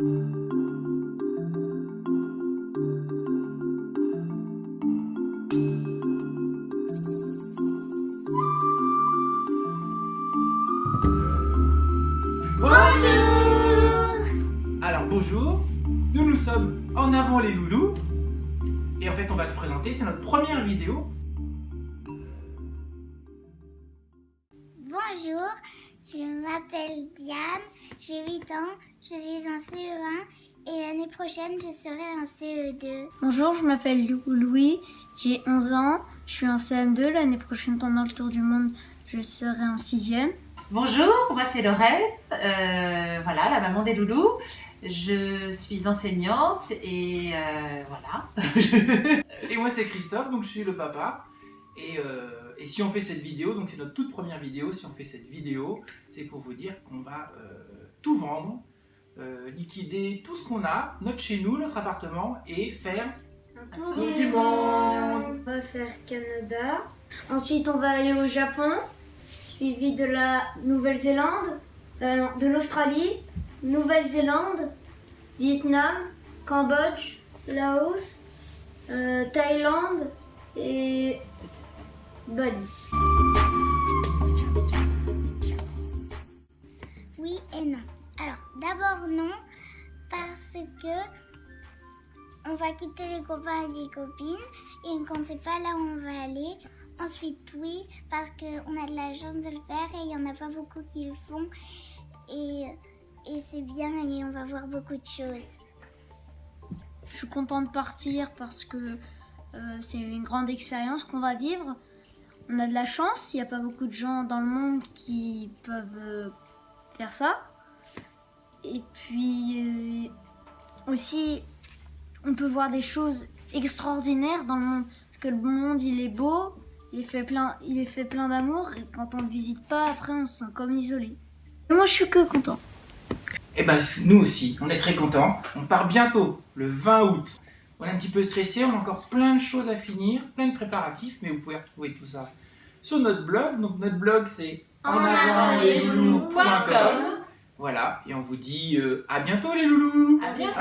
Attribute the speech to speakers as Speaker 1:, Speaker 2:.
Speaker 1: Bonjour. Alors bonjour, nous nous sommes en avant les loulous. Et en fait on va se présenter, c'est notre première vidéo.
Speaker 2: Bonjour, je m'appelle Diane, j'ai 8 ans, je suis en CE1 et l'année prochaine je serai en CE2.
Speaker 3: Bonjour, je m'appelle Louis, j'ai 11 ans, je suis en CM2, l'année prochaine pendant le tour du monde je serai en 6ème.
Speaker 4: Bonjour, moi c'est Laurel, euh, voilà, la maman des loulous. Je suis enseignante et euh, voilà.
Speaker 1: et moi c'est Christophe, donc je suis le papa. Et, euh, et si on fait cette vidéo, donc c'est notre toute première vidéo, si on fait cette vidéo, c'est pour vous dire qu'on va tout vendre, liquider tout ce qu'on a, notre chez nous, notre appartement, et faire
Speaker 3: un tour du monde. On va faire Canada, ensuite on va aller au Japon, suivi de la Nouvelle-Zélande, euh, de l'Australie, Nouvelle-Zélande, Vietnam, Cambodge, Laos, euh, Thaïlande et Bali.
Speaker 2: Oui et non. Alors, d'abord non, parce que on va quitter les copains et les copines et on ne sait pas là où on va aller. Ensuite, oui, parce qu'on a de la chance de le faire et il n'y en a pas beaucoup qui le font. Et, et c'est bien et on va voir beaucoup de choses.
Speaker 3: Je suis contente de partir parce que euh, c'est une grande expérience qu'on va vivre. On a de la chance, il n'y a pas beaucoup de gens dans le monde qui peuvent euh, faire ça. Et puis euh, aussi, on peut voir des choses extraordinaires dans le monde. Parce que le monde, il est beau, il est fait plein, plein d'amour et quand on le visite pas, après on se sent comme isolé. moi je suis que content.
Speaker 1: Eh ben nous aussi, on est très contents. On part bientôt, le 20 août. On est un petit peu stressé, on a encore plein de choses à finir, plein de préparatifs, mais vous pouvez retrouver tout ça sur notre blog. Donc notre blog c'est
Speaker 4: enavantlesloulous.com
Speaker 1: Voilà, et on vous dit euh, à bientôt les loulous.
Speaker 4: À bientôt,